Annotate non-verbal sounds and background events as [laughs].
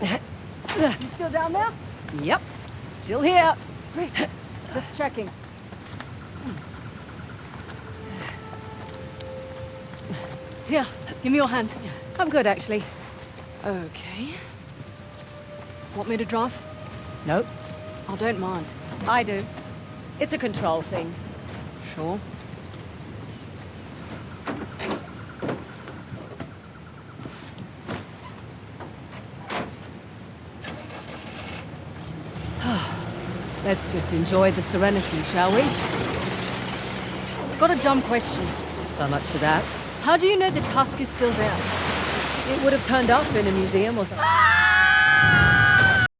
You still down there? Yep. Still here. Great. Just checking. Here, give me your hand. I'm good, actually. Okay. Want me to drive? Nope. I don't mind. I do. It's a control thing. Sure. Let's just enjoy the serenity, shall we? Got a dumb question. So much for that. How do you know the tusk is still there? It would have turned up in a museum or something. Ah! [laughs]